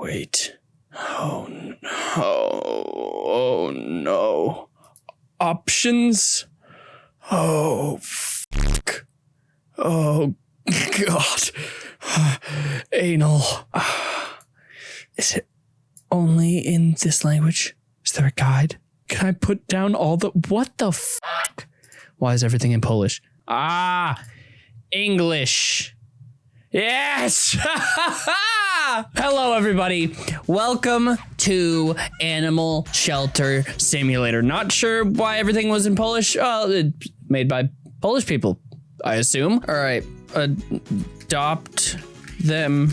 Wait. Oh no. Oh no. Options? Oh fuck. Oh god. Anal. Is it only in this language? Is there a guide? Can I put down all the what the fuck? Why is everything in Polish? Ah, English. Yes. Hello, everybody. Welcome to Animal Shelter Simulator. Not sure why everything was in Polish. Oh, made by Polish people, I assume. All right. Adopt them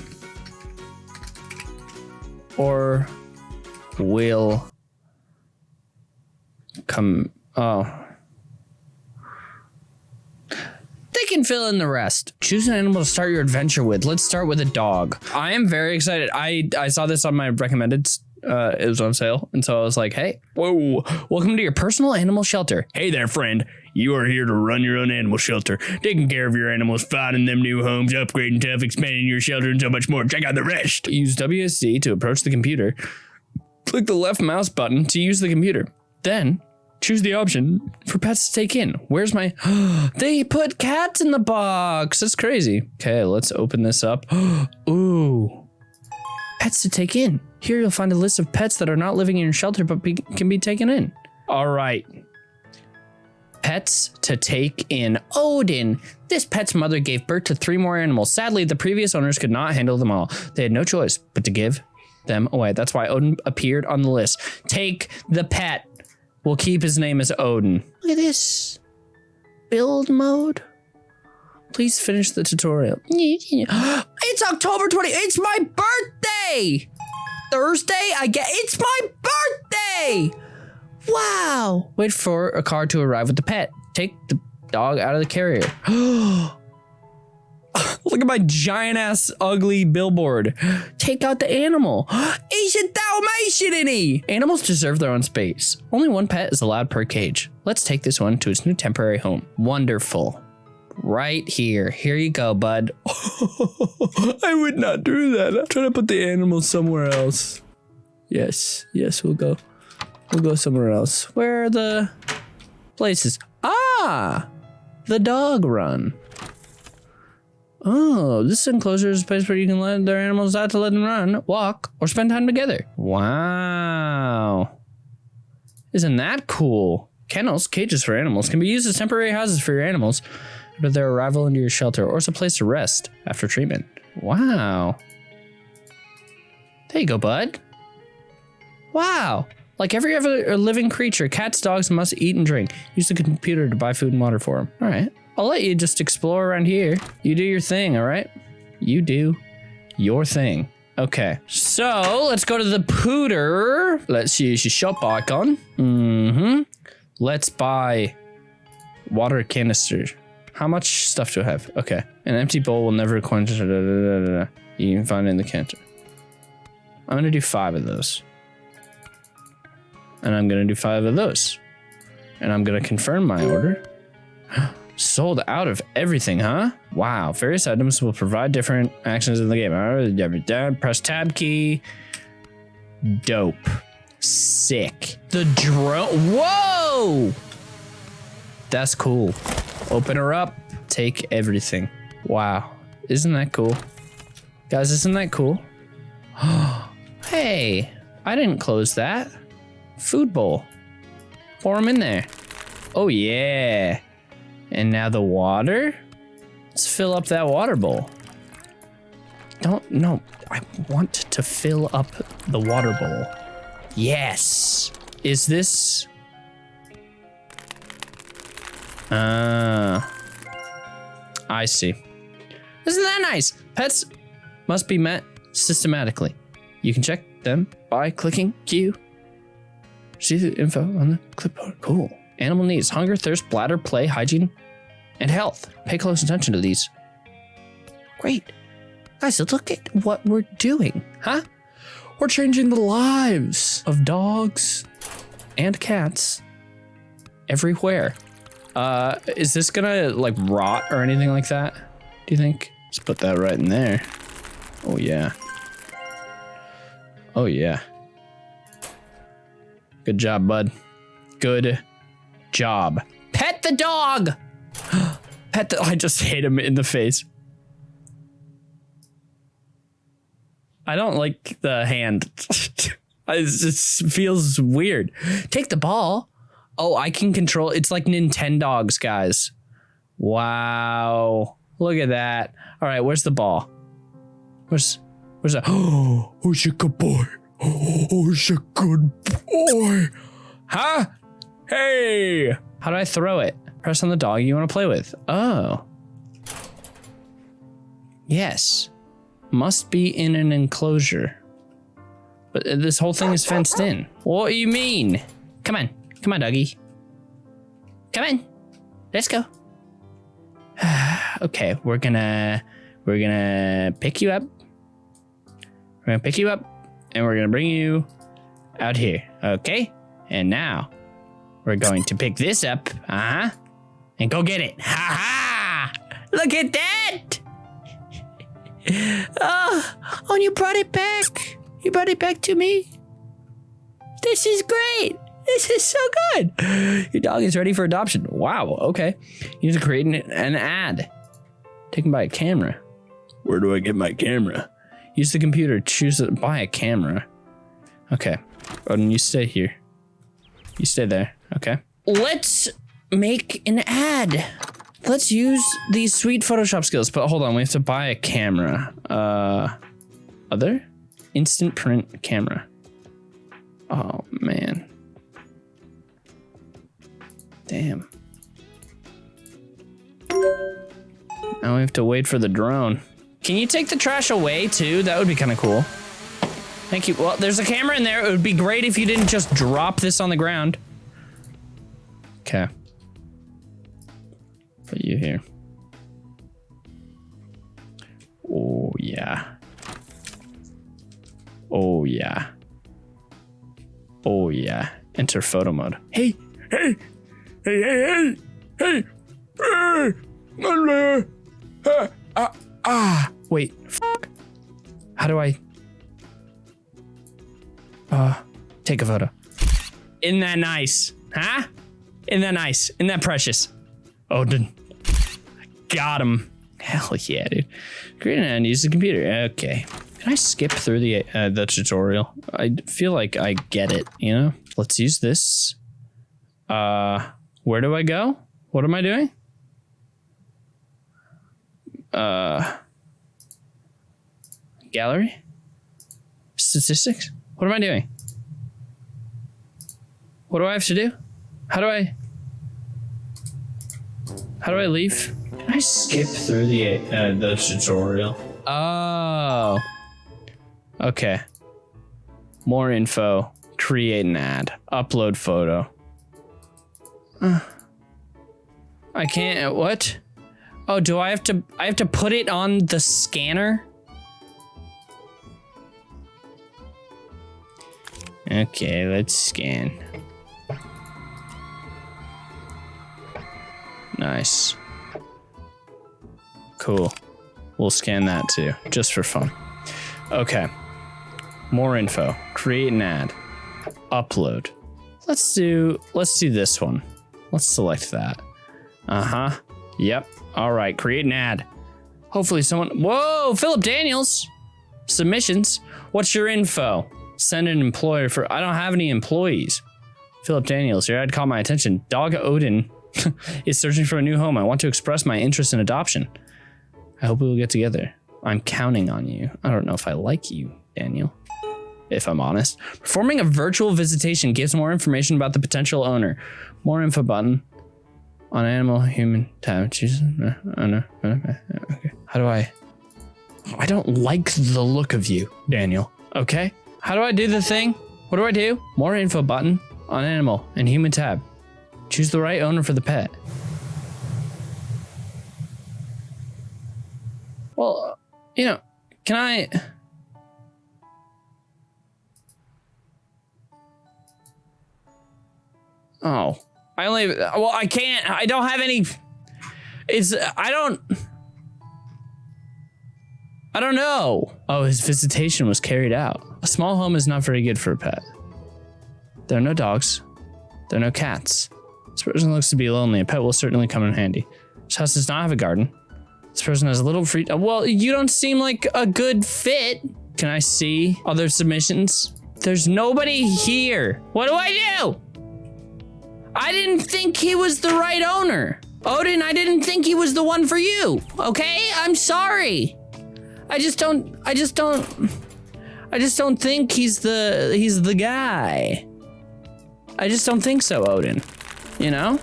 or will come. Oh. They can fill in the rest. Choose an animal to start your adventure with. Let's start with a dog. I am very excited. I I saw this on my recommended. Uh, it was on sale, and so I was like, "Hey, whoa! Welcome to your personal animal shelter. Hey there, friend. You are here to run your own animal shelter, taking care of your animals, finding them new homes, upgrading stuff, expanding your shelter, and so much more. Check out the rest. Use WASD to approach the computer. Click the left mouse button to use the computer. Then choose the option for pets to take in. Where's my. they put cats in the box. That's crazy. Okay, let's open this up. Ooh. Pets to take in. Here you'll find a list of pets that are not living in your shelter but be, can be taken in. All right. Pets to take in. Odin. This pet's mother gave birth to three more animals. Sadly, the previous owners could not handle them all. They had no choice but to give them away. That's why Odin appeared on the list. Take the pet. We'll keep his name as Odin. Look at this. Build mode. Please finish the tutorial. It's October 20. It's my birthday. Thursday, I get it's my birthday. Wow. Wait for a car to arrive with the pet. Take the dog out of the carrier. Look at my giant ass ugly billboard. Take out the animal. He's a Dalmatian Animals deserve their own space. Only one pet is allowed per cage. Let's take this one to its new temporary home. Wonderful. Right here. Here you go, bud. I would not do that. I'm trying to put the animal somewhere else. Yes, yes, we'll go. We'll go somewhere else. Where are the places? Ah, the dog run. Oh, this enclosure is a place where you can let their animals out to let them run, walk, or spend time together. Wow. Isn't that cool? Kennels, cages for animals, can be used as temporary houses for your animals after their arrival into your shelter or as a place to rest after treatment. Wow. There you go, bud. Wow. Like every other living creature, cats, dogs must eat and drink. Use the computer to buy food and water for them. All right. I'll let you just explore around here. You do your thing, all right? You do your thing. Okay, so let's go to the pooter. Let's use your shop icon. Mm-hmm. Let's buy water canister. How much stuff do I have? Okay, an empty bowl will never quench. Da, da, da, you can find it in the canter. I'm gonna do five of those. And I'm gonna do five of those. And I'm gonna confirm my order. Sold out of everything, huh? Wow. Various items will provide different actions in the game. Press tab key. Dope. Sick. The drone. Whoa! That's cool. Open her up. Take everything. Wow. Isn't that cool? Guys, isn't that cool? hey, I didn't close that. Food bowl. Pour them in there. Oh, yeah. And now the water? Let's fill up that water bowl. Don't, no, I want to fill up the water bowl. Yes. Is this? Uh, I see. Isn't that nice? Pets must be met systematically. You can check them by clicking Q. See the info on the clipboard. Cool. Animal needs hunger, thirst, bladder, play, hygiene, and health. Pay close attention to these. Great. Guys, look at what we're doing, huh? We're changing the lives of dogs and cats everywhere. Uh, is this gonna like rot or anything like that? Do you think? Let's put that right in there. Oh yeah. Oh, yeah. Good job, bud. Good job. Pet the dog! Pet the. I just hit him in the face. I don't like the hand. it just feels weird. Take the ball. Oh, I can control. It's like Nintendogs, guys. Wow. Look at that. All right, where's the ball? Where's where's that? Oh, who's a good boy? Oh, who's a good boy? Huh? Hey! How do I throw it? Press on the dog you want to play with. Oh. Yes. Must be in an enclosure. But uh, this whole thing is fenced in. What do you mean? Come on. Come on, doggy. Come on. Let's go. okay, we're gonna we're gonna pick you up. We're gonna pick you up and we're gonna bring you out here. Okay? And now we're going to pick this up. Uh-huh. And go get it. Ha ha! Look at that! oh, oh, you brought it back. You brought it back to me. This is great. This is so good. Your dog is ready for adoption. Wow. Okay. You need to create an, an ad taken by a camera. Where do I get my camera? Use the computer. Choose to buy a camera. Okay. Odin, you stay here. You stay there. Okay. Let's make an ad. Let's use these sweet Photoshop skills. But hold on, we have to buy a camera. Uh, other? Instant print camera. Oh, man. Damn. Now we have to wait for the drone. Can you take the trash away too? That would be kind of cool. Thank you. Well, there's a camera in there. It would be great if you didn't just drop this on the ground. Okay. Put you here. Oh, yeah. Oh, yeah. Oh, yeah. Enter photo mode. Hey, hey, hey, hey, hey, hey, hey, uh, uh, ah, wait, fuck. How do I, uh, take a photo? Isn't that nice? Huh? Isn't that nice? Isn't that precious? Odin. Got him. Hell yeah, dude. Create and use the computer. Okay. Can I skip through the uh, the tutorial? I feel like I get it, you know? Let's use this. Uh, where do I go? What am I doing? Uh, gallery? Statistics? What am I doing? What do I have to do? How do I... How do I leave? Can I skip through the uh, the tutorial? Oh. Okay. More info. Create an ad. Upload photo. Uh, I can't. What? Oh, do I have to? I have to put it on the scanner. Okay, let's scan. Nice. Cool. We'll scan that too, just for fun. Okay. More info. Create an ad. Upload. Let's do let's do this one. Let's select that. Uh-huh. Yep. All right, create an ad. Hopefully someone Whoa, Philip Daniels. Submissions. What's your info? Send an employer for I don't have any employees. Philip Daniels, your ad caught my attention. Dog Odin is searching for a new home. I want to express my interest in adoption. I hope we will get together. I'm counting on you. I don't know if I like you, Daniel. If I'm honest. Performing a virtual visitation gives more information about the potential owner. More info button on animal, human, tab. Jesus. Uh, uh, uh, okay. How do I? I don't like the look of you, Daniel. Okay. How do I do the thing? What do I do? More info button on animal and human tab. Choose the right owner for the pet. Well, you know, can I... Oh, I only, well, I can't, I don't have any, it's, I don't, I don't know. Oh, his visitation was carried out. A small home is not very good for a pet. There are no dogs. There are no cats. This person looks to be lonely. A pet will certainly come in handy. This house does not have a garden. This person has a little free. uh, Well, you don't seem like a good fit. Can I see other submissions? There's nobody here. What do I do? I didn't think he was the right owner. Odin, I didn't think he was the one for you. Okay? I'm sorry. I just don't I just don't I just don't think he's the he's the guy. I just don't think so, Odin. You know?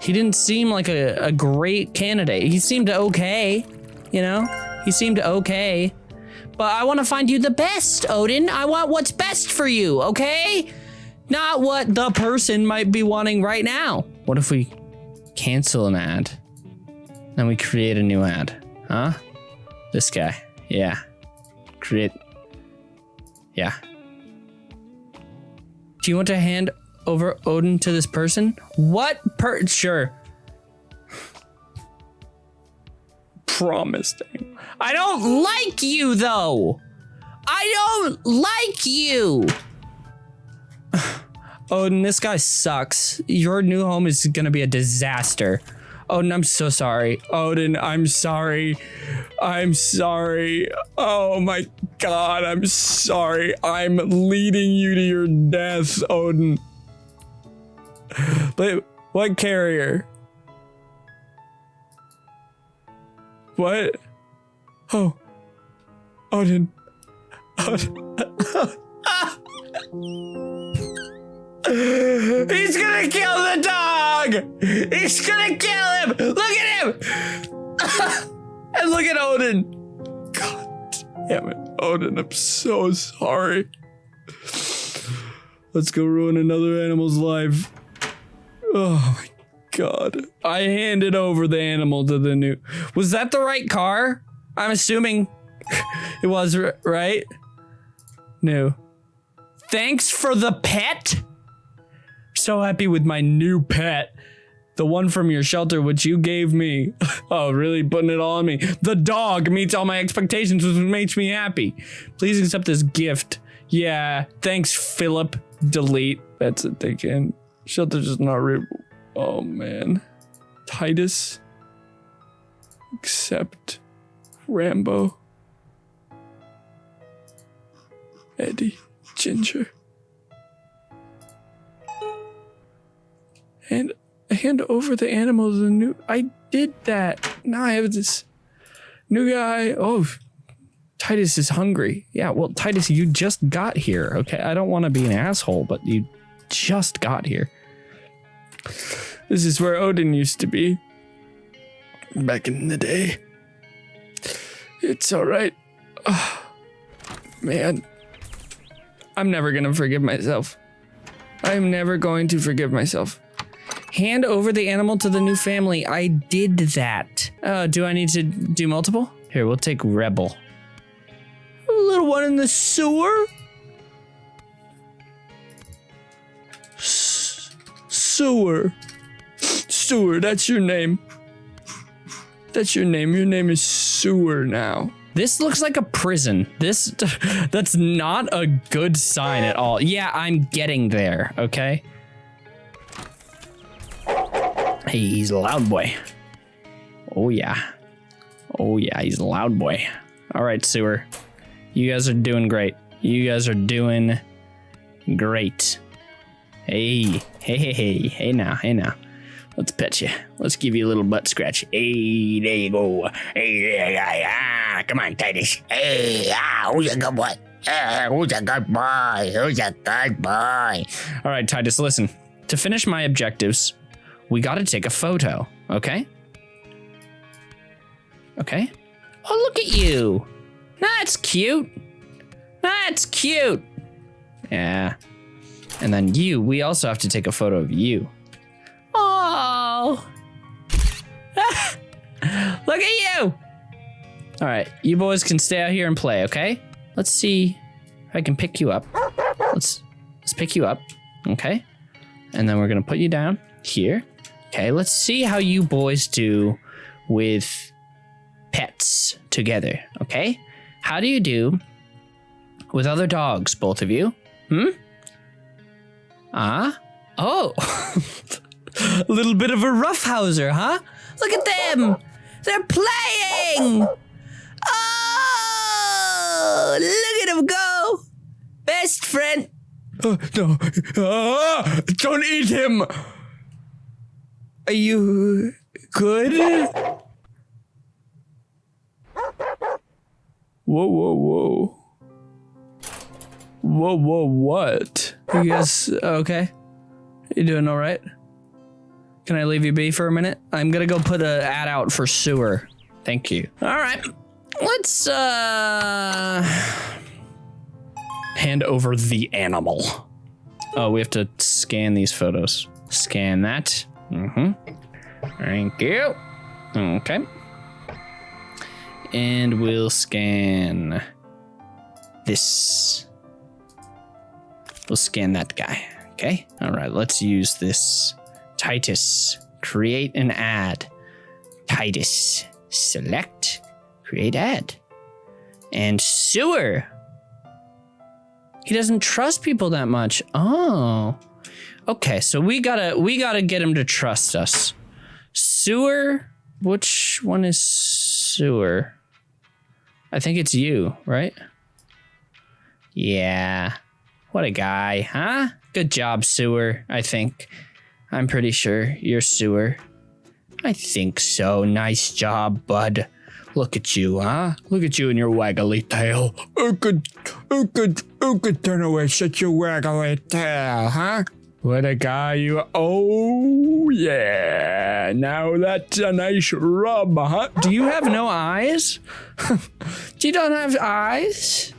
He didn't seem like a, a great candidate. He seemed okay, you know? He seemed okay. But I want to find you the best, Odin. I want what's best for you, okay? Not what the person might be wanting right now. What if we cancel an ad? Then we create a new ad, huh? This guy. Yeah. Create. Yeah. Do you want to hand over Odin to this person? What per. Sure. Promising. I don't like you, though. I don't like you. Odin, this guy sucks. Your new home is gonna be a disaster. Odin, I'm so sorry. Odin, I'm sorry. I'm sorry. Oh my god, I'm sorry. I'm leading you to your death, Odin. But what carrier? What? Oh. oh Odin. Odin. He's gonna kill the dog! He's gonna kill him! Look at him! and look at Odin! God damn it, Odin, I'm so sorry. Let's go ruin another animal's life. Oh my god. I handed over the animal to the new. Was that the right car? I'm assuming it was, right? No. Thanks for the pet? so happy with my new pet. The one from your shelter, which you gave me. oh, really putting it all on me. The dog meets all my expectations, which makes me happy. Please accept this gift. Yeah, thanks, Philip. Delete. That's it, can. Shelter's just not real. Oh, man. Titus. Except Rambo. Eddie. Ginger. and hand over the animals the new I did that. Now I have this new guy. Oh Titus is hungry. Yeah, well Titus, you just got here. Okay. I don't want to be an asshole, but you just got here. This is where Odin used to be. Back in the day. It's alright. man. I'm never gonna forgive myself. I'm never going to forgive myself. Hand over the animal to the new family. I did that. Uh, do I need to do multiple? Here, we'll take Rebel. A little one in the sewer? Sewer. Sewer, that's your name. That's your name. Your name is Sewer now. This looks like a prison. This, that's not a good sign at all. Yeah, I'm getting there, okay? Hey, he's a loud boy. Oh yeah. Oh yeah, he's a loud boy. All right, sewer. You guys are doing great. You guys are doing great. Hey, hey, hey, hey, hey now, hey now. Let's pet you. Let's give you a little butt scratch. Hey, there you go. Hey, yeah, yeah, yeah. Come on, Titus. Hey, ah, who's a good boy? Ah, who's a good boy? Who's a good boy? All right, Titus, listen. To finish my objectives, we got to take a photo, okay? Okay. Oh, look at you. That's cute. That's cute. Yeah. And then you, we also have to take a photo of you. Oh. look at you. All right, you boys can stay out here and play, okay? Let's see if I can pick you up. Let's let's pick you up, okay? And then we're gonna put you down here. Okay, let's see how you boys do with pets together, okay? How do you do with other dogs, both of you? Hmm? Ah? Oh. a little bit of a roughhouser, huh? Look at them! They're playing! Oh! Look at them go! Best friend. Uh, no. Ah, don't eat him. Are you good? Whoa, whoa, whoa. Whoa, whoa, what? You guys okay? You doing all right? Can I leave you be for a minute? I'm gonna go put an ad out for sewer. Thank you. All right, let's uh hand over the animal. Oh, we have to scan these photos. Scan that. Mm-hmm. Thank you. Okay. And we'll scan this. We'll scan that guy. Okay. All right. Let's use this. Titus. Create an ad. Titus. Select. Create ad. And sewer. He doesn't trust people that much. Oh. Okay, so we gotta we gotta get him to trust us. Sewer. Which one is sewer? I think it's you, right? Yeah. What a guy, huh? Good job, sewer, I think. I'm pretty sure you're sewer. I think so. Nice job, bud. Look at you, huh? Look at you and your waggly tail. Who could, who could, who could turn away such a waggly tail, huh? What a guy you are. Oh, yeah. Now that's a nice rub, huh? Do you have no eyes? Do you don't have eyes?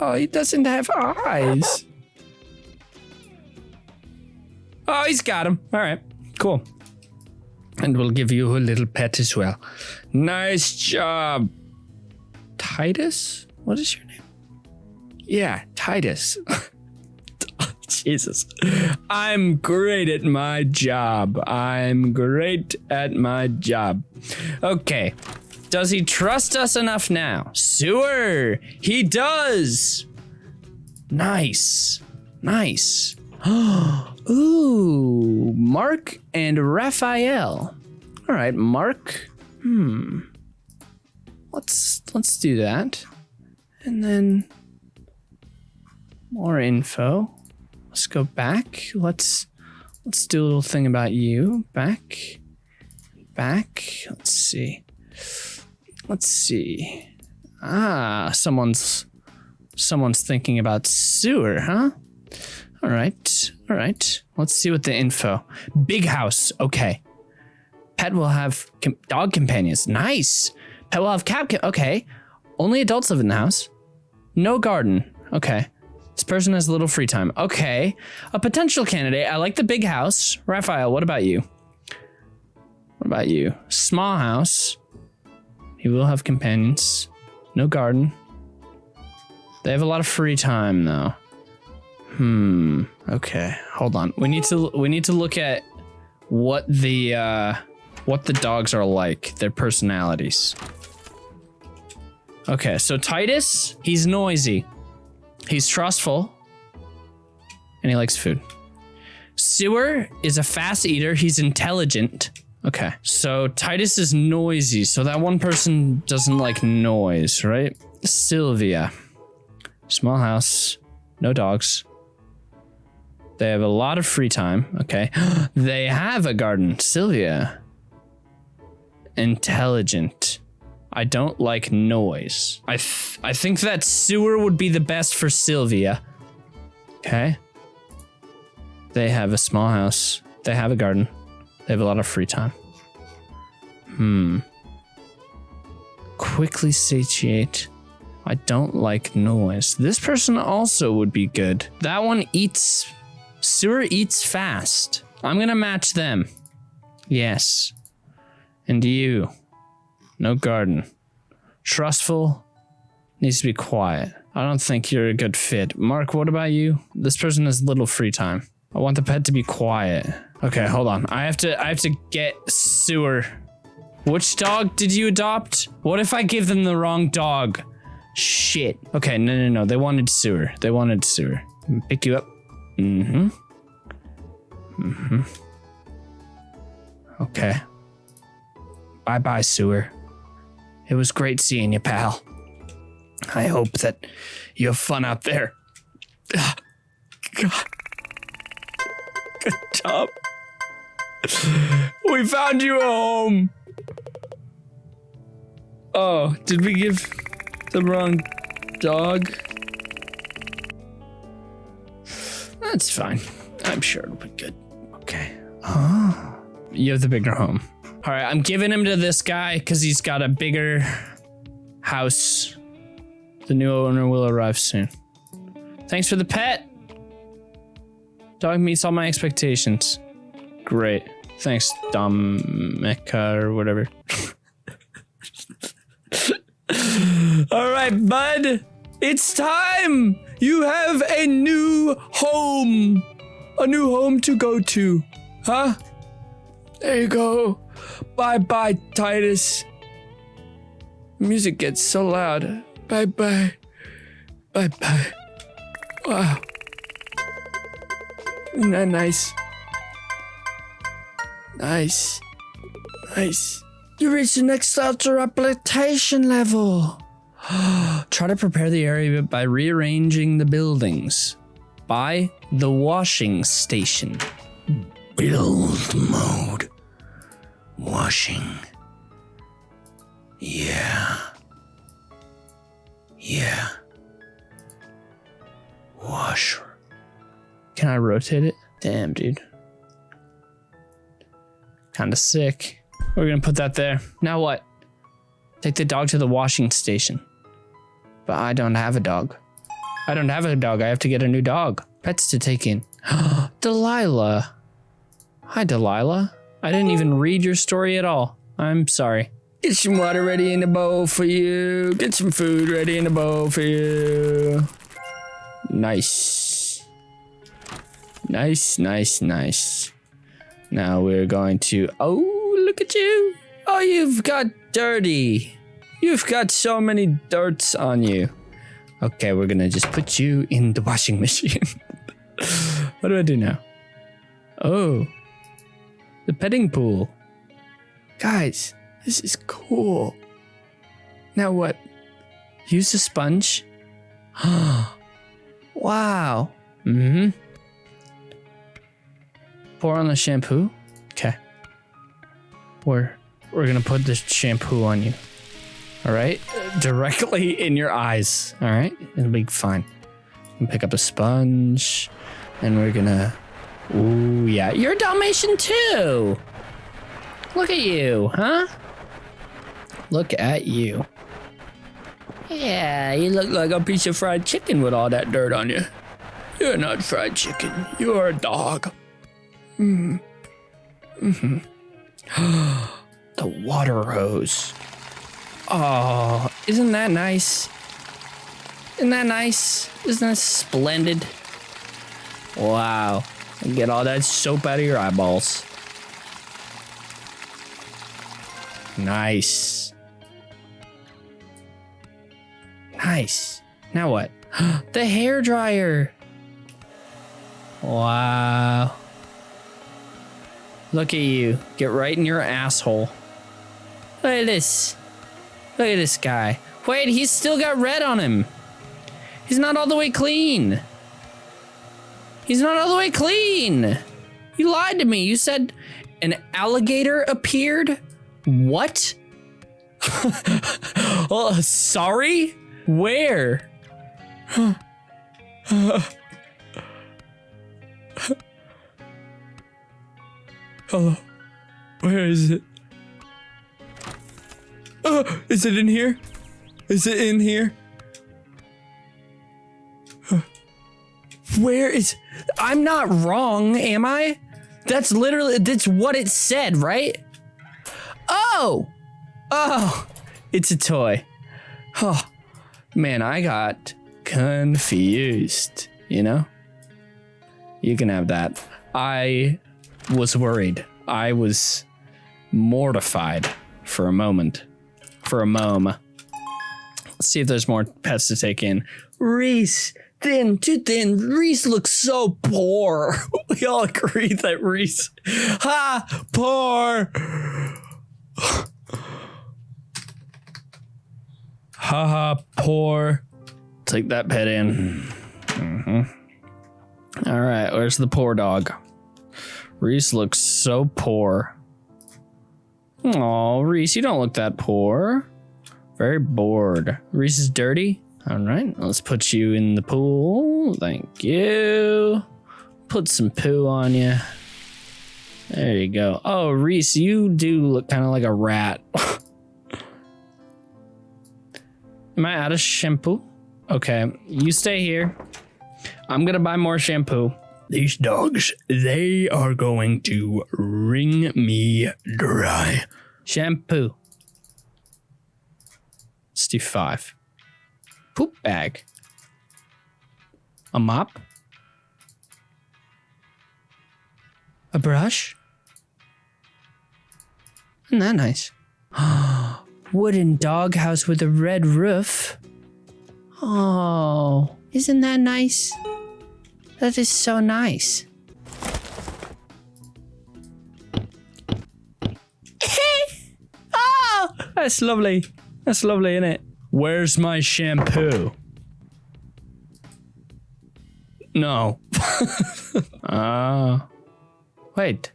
Oh, he doesn't have eyes. Oh, he's got him. All right, cool. And we'll give you a little pet as well. Nice job. Titus? What is your name? Yeah, Titus. Jesus. I'm great at my job. I'm great at my job. Okay. Does he trust us enough now? Sewer! He does! Nice. Nice. Ooh, Mark and Raphael. All right, Mark. Hmm. Let's let's do that. And then more info. Let's go back. Let's let's do a little thing about you. Back. Back. Let's see. Let's see. Ah, someone's someone's thinking about sewer, huh? All right. All right. Let's see what the info. Big house. Okay. Pet will have com dog companions. Nice. Pet will have cat. okay. Only adults live in the house. No garden. Okay. This person has a little free time. Okay. A potential candidate. I like the big house. Raphael, what about you? What about you? Small house. He will have companions. No garden. They have a lot of free time though. Hmm. Okay. Hold on. We need to we need to look at what the uh what the dogs are like, their personalities. Okay, so Titus, he's noisy. He's trustful. And he likes food. Sewer is a fast eater. He's intelligent. Okay. So Titus is noisy. So that one person doesn't like noise, right? Sylvia. Small house. No dogs. They have a lot of free time. Okay. they have a garden. Sylvia. Intelligent. I don't like noise. I th I think that sewer would be the best for Sylvia. Okay. They have a small house. They have a garden. They have a lot of free time. Hmm. Quickly satiate. I don't like noise. This person also would be good. That one eats. Sewer eats fast. I'm gonna match them. Yes. And you. No garden. Trustful. Needs to be quiet. I don't think you're a good fit. Mark, what about you? This person has little free time. I want the pet to be quiet. Okay, hold on. I have to I have to get sewer. Which dog did you adopt? What if I give them the wrong dog? Shit. Okay, no, no, no. They wanted sewer. They wanted sewer. Pick you up. Mm-hmm. Mm-hmm. Okay. Bye-bye, sewer. It was great seeing you, pal. I hope that you have fun out there. God. Good job. We found you a home. Oh, did we give the wrong dog? That's fine. I'm sure it'll be good. Okay. Oh. You have the bigger home. All right, I'm giving him to this guy because he's got a bigger house. The new owner will arrive soon. Thanks for the pet. Dog meets all my expectations. Great. Thanks, Domeka or whatever. all right, bud. It's time. You have a new home. A new home to go to. Huh? There you go. Bye bye, Titus. Music gets so loud. Bye bye. Bye bye. Wow. Isn't that nice? Nice. Nice. You reached the next altar application level. Try to prepare the area by rearranging the buildings. By the washing station. Build mode. Washing. Yeah. Yeah. Wash. Can I rotate it? Damn, dude. Kinda sick. We're gonna put that there. Now what? Take the dog to the washing station. But I don't have a dog. I don't have a dog. I have to get a new dog. Pets to take in. Delilah. Hi, Delilah. I didn't even read your story at all. I'm sorry. Get some water ready in the bowl for you. Get some food ready in the bowl for you. Nice. Nice, nice, nice. Now we're going to. Oh, look at you. Oh, you've got dirty. You've got so many dirts on you. Okay, we're gonna just put you in the washing machine. what do I do now? Oh, the petting pool. Guys, this is cool. Now what? Use a sponge? wow. Mm-hmm. Pour on the shampoo. Okay. We're we're gonna put the shampoo on you. All right, directly in your eyes. All right, it'll be fine. Pick up a sponge, and we're gonna. Ooh, yeah, you're a Dalmatian too. Look at you, huh? Look at you. Yeah, you look like a piece of fried chicken with all that dirt on you. You're not fried chicken. You're a dog. Mm. Mm-hmm. the water hose. Oh, isn't that nice? Isn't that nice? Isn't that splendid? Wow. Get all that soap out of your eyeballs. Nice. Nice. Now what? the hair dryer. Wow. Look at you. Get right in your asshole. Look at this. Look at this guy. Wait, he's still got red on him. He's not all the way clean. He's not all the way clean. You lied to me. You said an alligator appeared? What? oh, sorry? Where? Hello. Where is it? Oh, is it in here? Is it in here? Where is I'm not wrong, am I? That's literally that's what it said, right? Oh. Oh. It's a toy. Oh. Man, I got confused, you know? You can have that. I was worried. I was mortified for a moment. For a mom. Let's see if there's more pets to take in. Reese, thin, too thin. Reese looks so poor. We all agree that Reese, ha, poor. Haha, poor. Take that pet in. Mhm. All right, where's the poor dog? Reese looks so poor. Oh, Reese, you don't look that poor. Very bored. Reese is dirty. All right, let's put you in the pool. Thank you. Put some poo on you. There you go. Oh, Reese, you do look kind of like a rat. Am I out of shampoo? Okay, you stay here. I'm gonna buy more shampoo. These dogs, they are going to wring me dry. Shampoo. Let's do five. Poop bag. A mop. A brush. Isn't that nice? Wooden doghouse with a red roof. Oh, isn't that nice? That is so nice. oh, that's lovely. That's lovely, isn't it? Where's my shampoo? No. Ah. wait.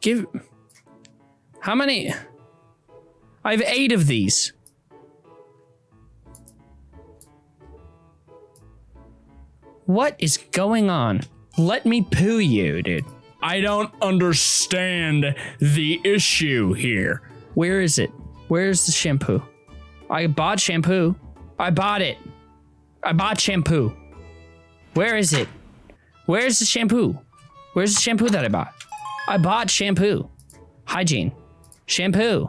Give. How many? I have eight of these. What is going on? Let me poo you, dude. I don't understand the issue here. Where is it? Where's the shampoo? I bought shampoo. I bought it. I bought shampoo. Where is it? Where's the shampoo? Where's the shampoo that I bought? I bought shampoo. Hygiene. Shampoo.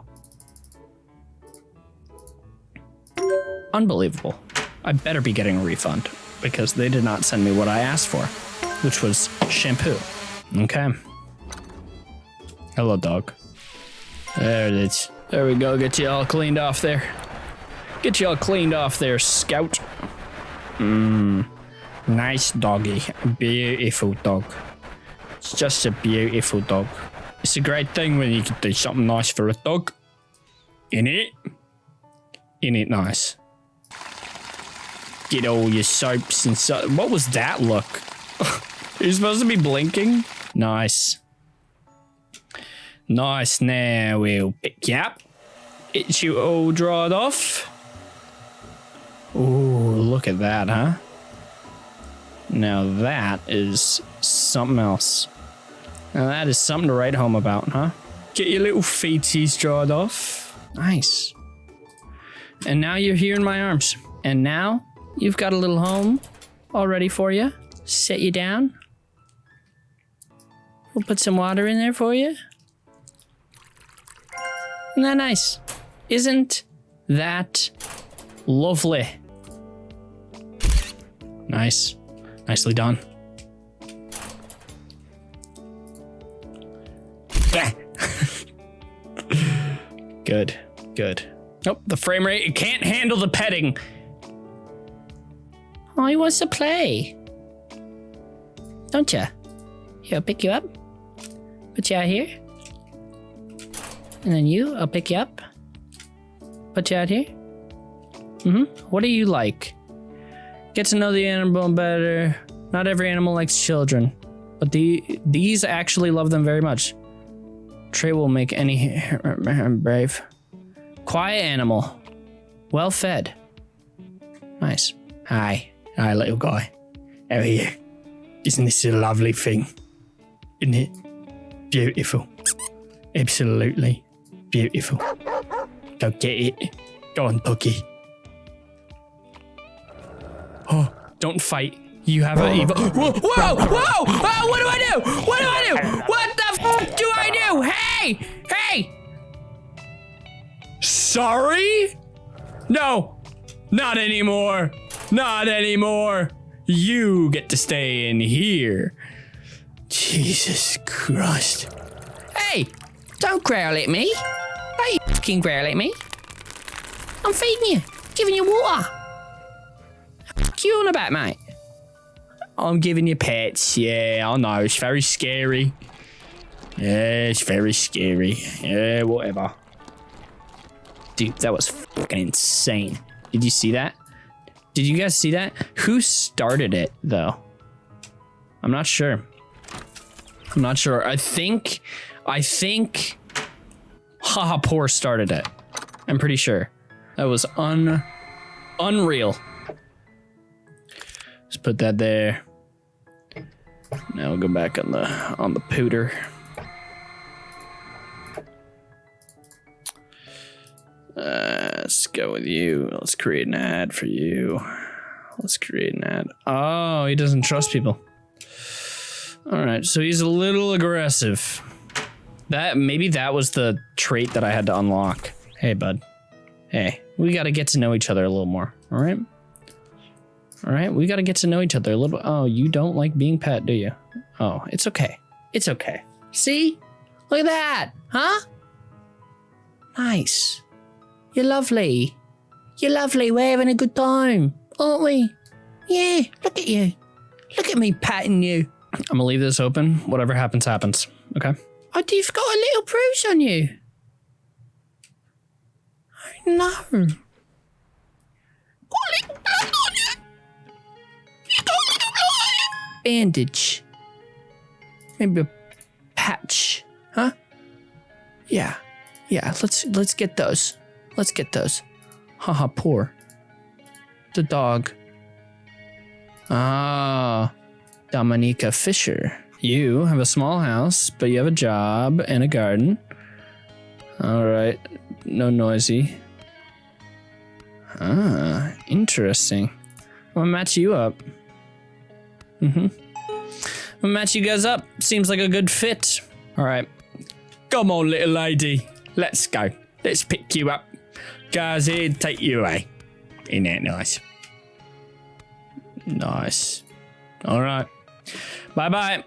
Unbelievable. I better be getting a refund because they did not send me what I asked for, which was shampoo. Okay. Hello, dog. There it is. There we go. Get you all cleaned off there. Get you all cleaned off there, Scout. Mmm. Nice doggy. Beautiful dog. It's just a beautiful dog. It's a great thing when you can do something nice for a dog. In it. In it nice. Get all your soaps and so. What was that look? You're supposed to be blinking? Nice. Nice. Now we'll pick you up. Get you all dried off. Ooh, look at that, huh? Now that is something else. Now that is something to write home about, huh? Get your little feeties dried off. Nice. And now you're here in my arms. And now you've got a little home all ready for you. Set you down. We'll put some water in there for you. Isn't that nice? Isn't that lovely? Nice. Nicely done. Good. Good. Nope, the frame rate, it can't handle the petting. Oh, he wants to play. Don't ya? Here, I'll pick you up. Put you out here. And then you, I'll pick you up. Put you out here. Mm-hmm. What do you like? Get to know the animal better. Not every animal likes children, but the these actually love them very much. Trey will make any brave. Quiet animal. Well fed. Nice. Hi. Hi, little guy. How are you? Isn't this a lovely thing? Isn't it? Beautiful. Absolutely beautiful. Go get it. Go on, Puggy. Oh, don't fight. You have an evil. Whoa, whoa, whoa! Oh, what do I do? What do I do? What the f do I do? Hey! Hey! Sorry? No, not anymore. Not anymore. You get to stay in here. Jesus Christ. Hey, don't growl at me. Don't you fucking growl at me. I'm feeding you, giving you water. What you on about, mate? I'm giving you pets. Yeah, I know. It's very scary. Yeah, it's very scary. Yeah, whatever. Dude, that was fucking insane. Did you see that? Did you guys see that? Who started it, though? I'm not sure. I'm not sure. I think, I think Haha Poor started it. I'm pretty sure. That was un, unreal. Just put that there. Now we'll go back on the on the pooter. Uh, go with you. Let's create an ad for you. Let's create an ad. Oh, he doesn't trust people. All right, so he's a little aggressive. That maybe that was the trait that I had to unlock. Hey, bud. Hey, we got to get to know each other a little more. All right. All right, we got to get to know each other a little. Oh, you don't like being pet, do you? Oh, it's okay. It's okay. See? Look at that, huh? Nice. You're lovely. You're lovely. We're having a good time, aren't we? Yeah, look at you. Look at me patting you. I'm gonna leave this open. Whatever happens, happens. Okay. Oh, you've got a little bruise on you. Oh, no. Got a little blood on you. You got a little blood on you. Bandage. Maybe a patch. Huh? Yeah. Yeah, let's let's get those. Let's get those. Haha, poor. The dog. Ah, Dominica Fisher. You have a small house, but you have a job and a garden. All right, no noisy. Ah, interesting. I'm gonna match you up. Mm-hmm. I'm gonna match you guys up. Seems like a good fit. All right. Come on, little lady. Let's go. Let's pick you up. Guys here, take you away. Ain't that nice? Nice. All right. Bye bye.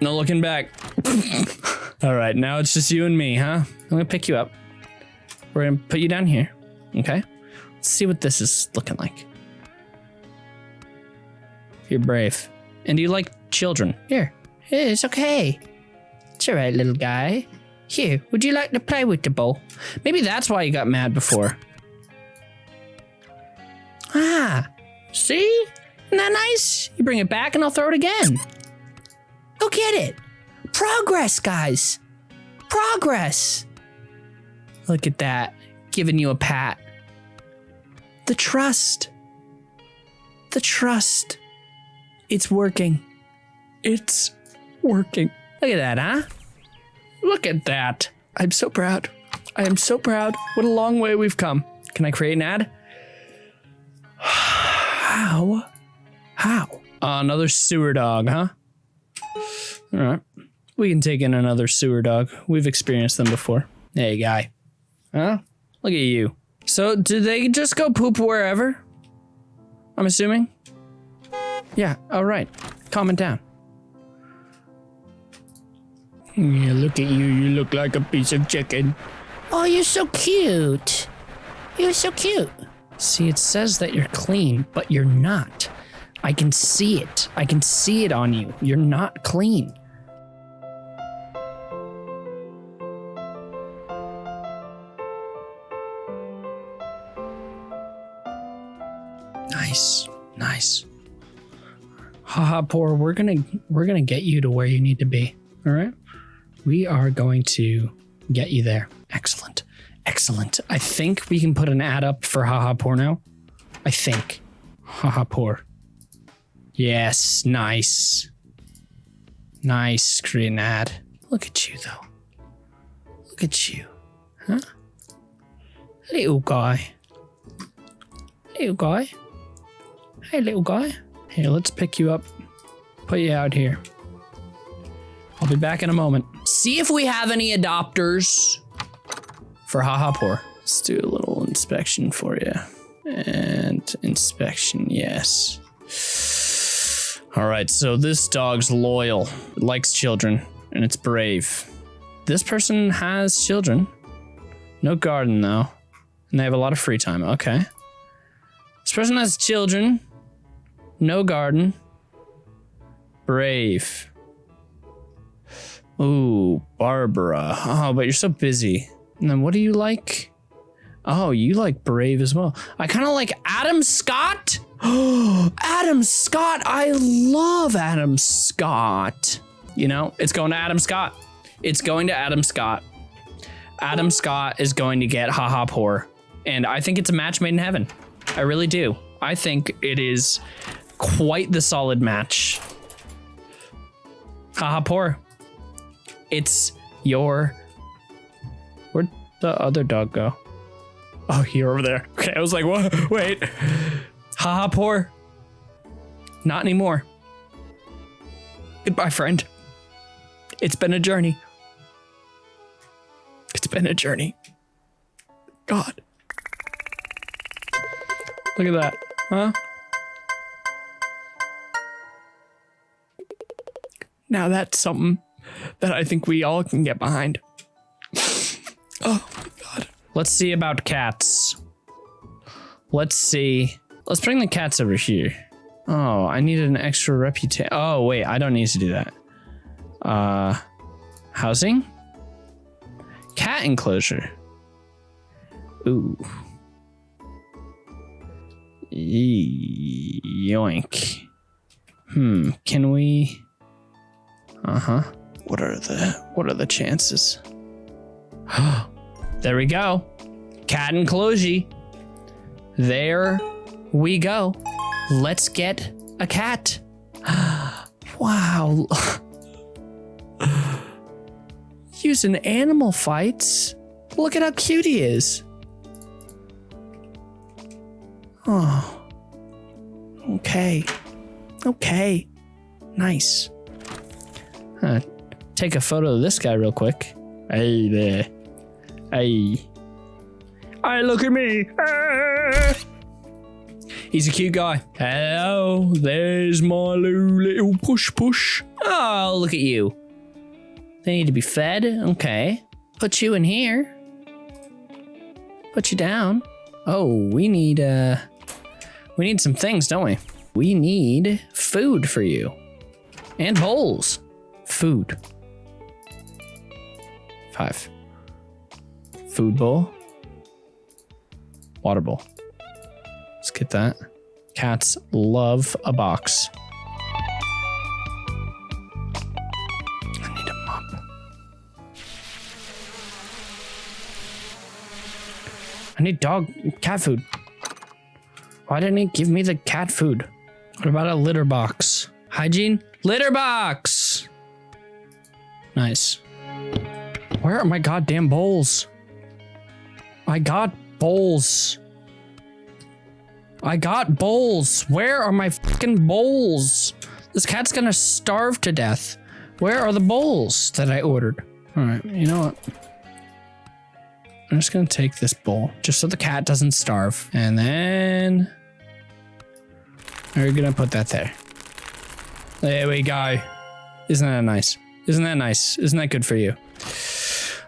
No looking back. All right, now it's just you and me, huh? I'm gonna pick you up. We're gonna put you down here. Okay. Let's see what this is looking like. You're brave. And you like children. Here. It's okay. It's alright, little guy. Here, would you like to play with the ball? Maybe that's why you got mad before. Ah, see? Isn't that nice? You bring it back and I'll throw it again. Go get it. Progress, guys. Progress. Look at that. Giving you a pat. The trust. The trust. It's working. It's working. Look at that, huh? Look at that. I'm so proud. I am so proud. What a long way we've come. Can I create an ad? How? How? Uh, another sewer dog, huh? All right. We can take in another sewer dog. We've experienced them before. Hey, guy. Huh? Look at you. So, do they just go poop wherever? I'm assuming? Yeah, all right. Calm it down. Yeah, look at you. You look like a piece of chicken. Oh, you're so cute. You're so cute. See, it says that you're clean, but you're not. I can see it. I can see it on you. You're not clean. Nice. Nice. Haha, poor. We're gonna we're gonna get you to where you need to be. All right. We are going to get you there. Excellent. Excellent. I think we can put an ad up for Haha Poor now. I think. Haha Poor. Yes, nice. Nice. Create an ad. Look at you, though. Look at you. Huh? Little guy. Little guy. Hey, little guy. Here, let's pick you up. Put you out here. I'll be back in a moment. See if we have any adopters for Haha Poor. Let's do a little inspection for you. And inspection, yes. All right, so this dog's loyal, it likes children, and it's brave. This person has children. No garden, though. And they have a lot of free time. Okay. This person has children. No garden. Brave. Ooh, Barbara. Oh, but you're so busy. And then what do you like? Oh, you like Brave as well. I kind of like Adam Scott. Oh, Adam Scott. I love Adam Scott. You know, it's going to Adam Scott. It's going to Adam Scott. Adam Scott is going to get haha poor. And I think it's a match made in heaven. I really do. I think it is quite the solid match. Haha poor. It's your. Where'd the other dog go? Oh, you're over there. Okay, I was like, what? Wait. Haha, poor. Not anymore. Goodbye, friend. It's been a journey. It's been a journey. God. Look at that. Huh? Now that's something that I think we all can get behind. oh my god. Let's see about cats. Let's see. Let's bring the cats over here. Oh, I needed an extra reputation. Oh, wait, I don't need to do that. Uh, housing? Cat enclosure. Ooh. Yoink. Hmm, can we... Uh-huh. What are the what are the chances? there we go. Cat enclosure. There we go. Let's get a cat. wow. Using animal fights. Look at how cute he is. Oh. Okay. Okay. Nice. Take a photo of this guy real quick. Hey there. Hey. Hey, look at me. Ah. He's a cute guy. Hello, there's my little push push. Oh, look at you. They need to be fed. Okay. Put you in here. Put you down. Oh, we need uh we need some things, don't we? We need food for you. And bowls. Food. Five. Food bowl. Water bowl. Let's get that. Cats love a box. I need a mop. I need dog cat food. Why didn't he give me the cat food? What about a litter box? Hygiene? Litter box! Nice. Where are my goddamn bowls? I got bowls. I got bowls. Where are my fucking bowls? This cat's gonna starve to death. Where are the bowls that I ordered? All right, you know what? I'm just gonna take this bowl just so the cat doesn't starve. And then we're gonna put that there. There we go. Isn't that nice? Isn't that nice? Isn't that good for you?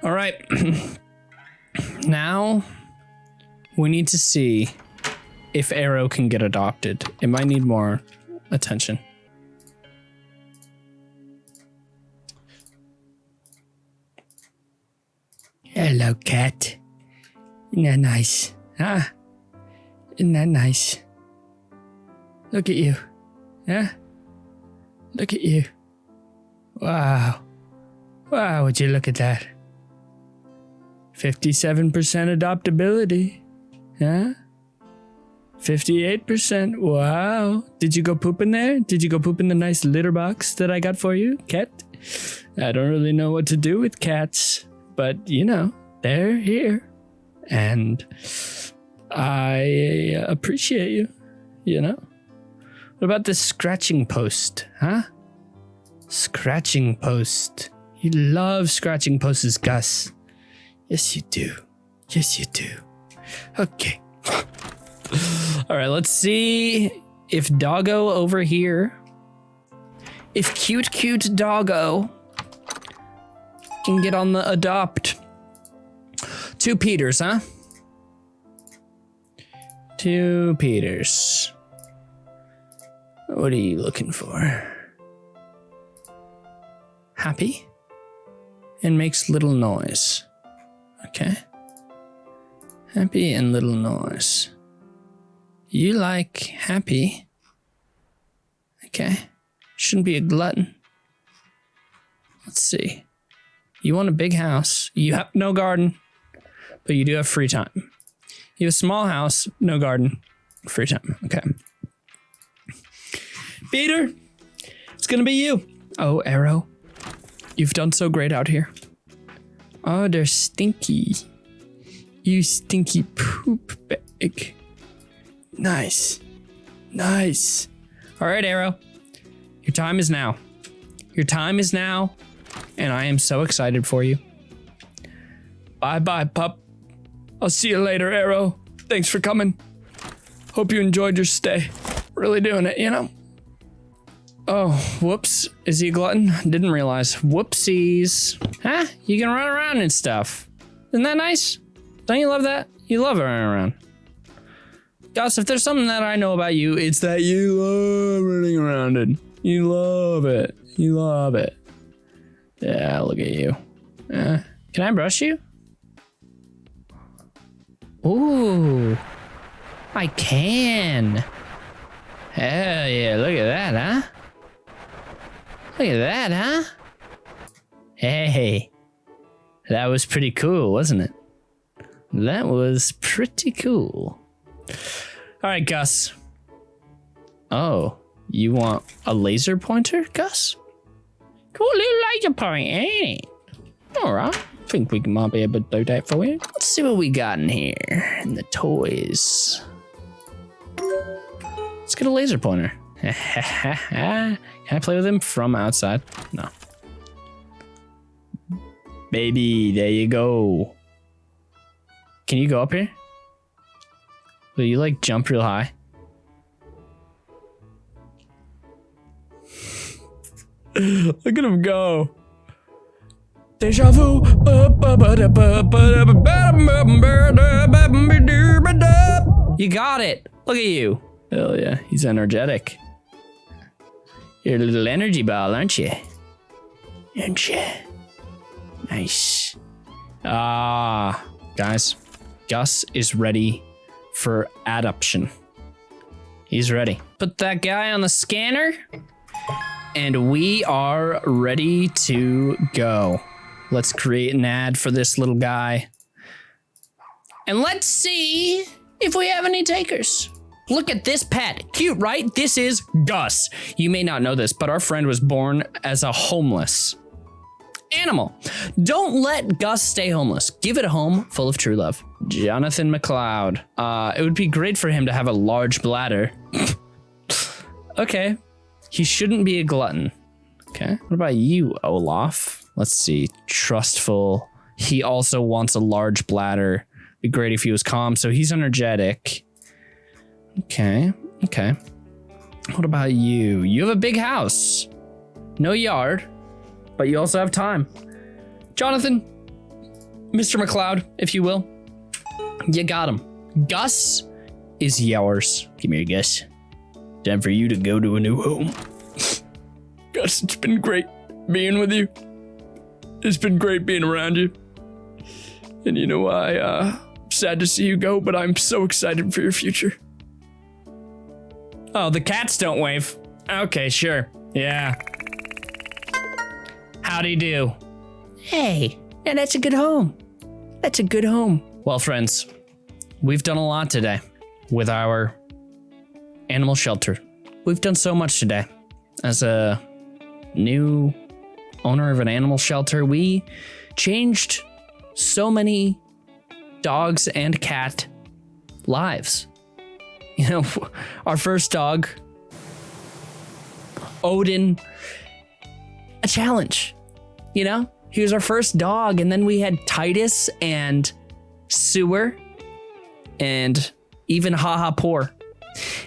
All right. now we need to see if Arrow can get adopted. It might need more attention. Hello, cat. Isn't that nice? Huh? Isn't that nice? Look at you. Yeah? Look at you. Wow. Wow, would you look at that? 57% adoptability. Huh? 58%. Wow. Did you go poop in there? Did you go poop in the nice litter box that I got for you, cat? I don't really know what to do with cats, but you know, they're here. And I appreciate you, you know? What about this scratching post, huh? Scratching post. You love scratching posts, Gus. Yes, you do. Yes, you do. Okay. All right, let's see if Doggo over here, if cute, cute Doggo can get on the adopt. Two Peters, huh? Two Peters. What are you looking for? Happy and makes little noise. Okay. Happy and little noise. You like happy. Okay. Shouldn't be a glutton. Let's see. You want a big house. You have no garden, but you do have free time. You have a small house, no garden, free time. Okay. Peter, it's gonna be you. Oh, Arrow. You've done so great out here. Oh, they're stinky. You stinky poop bag. Nice. Nice. All right, Arrow. Your time is now. Your time is now, and I am so excited for you. Bye bye, pup. I'll see you later, Arrow. Thanks for coming. Hope you enjoyed your stay. Really doing it, you know? Oh, whoops. Is he a glutton? Didn't realize. Whoopsies. Huh? You can run around and stuff. Isn't that nice? Don't you love that? You love running around. Gus, if there's something that I know about you, it's that you love running around and you love it. You love it. Yeah, look at you. Uh, can I brush you? Ooh, I can. Hell yeah, look at that, huh? Look at that, huh? Hey, that was pretty cool, wasn't it? That was pretty cool. All right, Gus. Oh, you want a laser pointer, Gus? Cool little laser pointer, ain't it? All right. Think we might be able to do that for you. Let's see what we got in here in the toys. Let's get a laser pointer. Can I play with him from outside? No. Baby, there you go. Can you go up here? Will you like jump real high? Look at him go. Deja vu. You got it. Look at you. Hell yeah, he's energetic. You're a little energy ball, aren't you? Aren't you? Nice. Ah, guys, Gus is ready for adoption. He's ready. Put that guy on the scanner, and we are ready to go. Let's create an ad for this little guy. And let's see if we have any takers. Look at this pet. Cute, right? This is Gus. You may not know this, but our friend was born as a homeless animal. Don't let Gus stay homeless. Give it a home full of true love. Jonathan McLeod. Uh, it would be great for him to have a large bladder. okay. He shouldn't be a glutton. Okay. What about you, Olaf? Let's see. Trustful. He also wants a large bladder. Be great if he was calm. So he's energetic. Okay. Okay. What about you? You have a big house. No yard, but you also have time. Jonathan, Mr. McLeod, if you will, you got him. Gus is yours. Give me a guess. Time for you to go to a new home. Gus, it's been great being with you. It's been great being around you. And you know, I, uh, sad to see you go, but I'm so excited for your future. Oh, the cats don't wave. Okay, sure. Yeah. Howdy do. Hey, yeah, that's a good home. That's a good home. Well, friends, we've done a lot today with our animal shelter. We've done so much today. As a new owner of an animal shelter, we changed so many dogs and cat lives. You know, our first dog, Odin, a challenge. You know, he was our first dog, and then we had Titus and Sewer and even Haha Poor.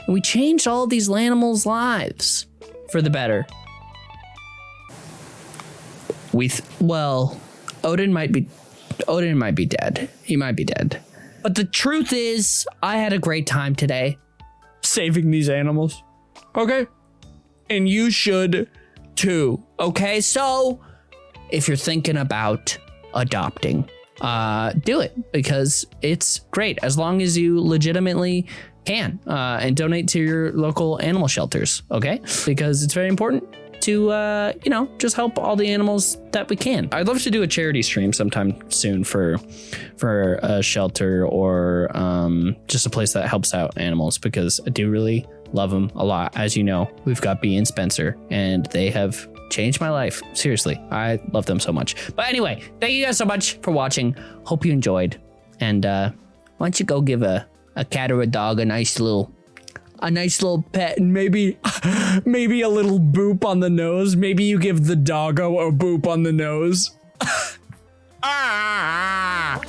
And we changed all these animals' lives for the better. We, well, Odin might be, Odin might be dead. He might be dead. But the truth is, I had a great time today saving these animals. Okay. And you should too. Okay, so if you're thinking about adopting, uh, do it because it's great as long as you legitimately can uh, and donate to your local animal shelters. Okay, because it's very important to uh, you know just help all the animals that we can. I'd love to do a charity stream sometime soon for for a shelter or um, just a place that helps out animals because I do really love them a lot. As you know, we've got B and Spencer, and they have changed my life. Seriously, I love them so much. But anyway, thank you guys so much for watching. Hope you enjoyed, and uh, why don't you go give a a cat or a dog a nice little a nice little pet and maybe Maybe a little boop on the nose. Maybe you give the doggo a boop on the nose. ah!